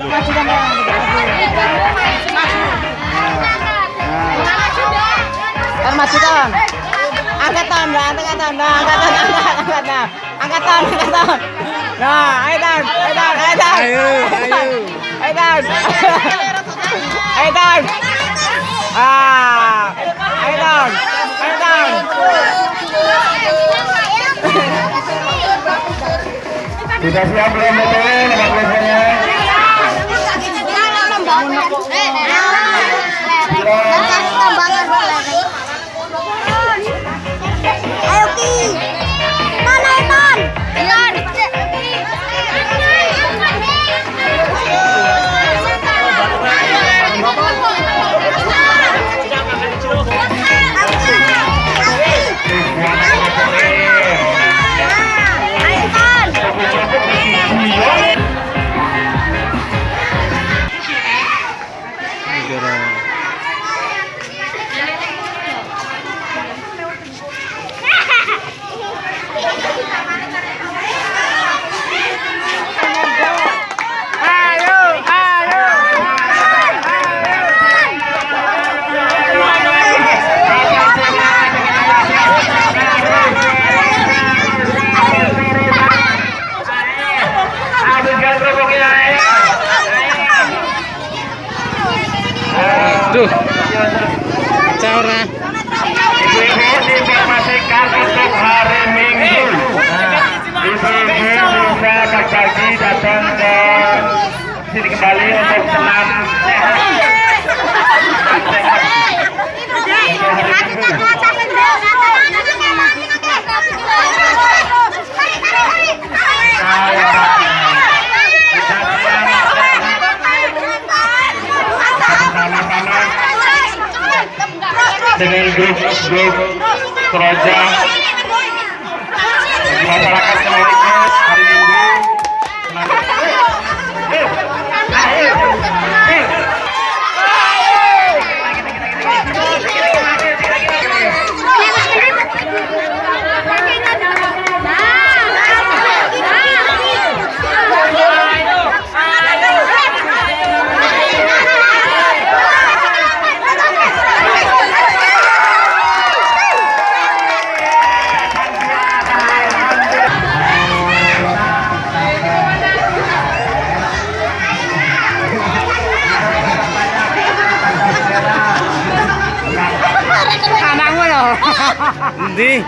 Tan maju tan. Angkat tan, nah, angkat tan, nah, angkat tan, angkat, nah. Angkat tan, angkat tan. Nah, ayo tan, ayo tan, ayo tan. Ayo, ayo. Ayo tan. Ayo tan. Ah, ayo tan, ayo tan. Sudah siap belum betul Duh. Informasikan untuk hari Minggu. Ibu-ibu bisa berbagi datang ke sini kembali untuk senam dengan grup-grup keroja di masyarakat seluruhnya hari Minggu. Endi?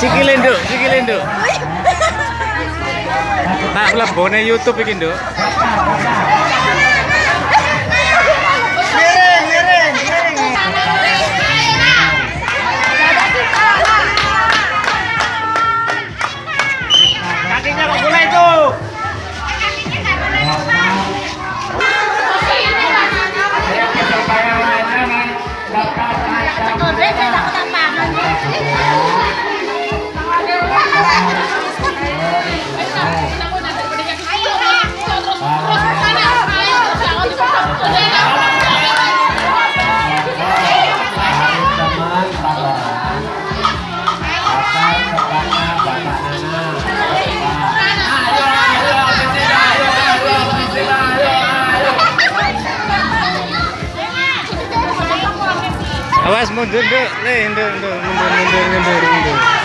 Sikile nduk, sikile nduk. Tak mlebone YouTube iki nduk. Awas mundur le nduk nduk mundur mundur mundur mundur.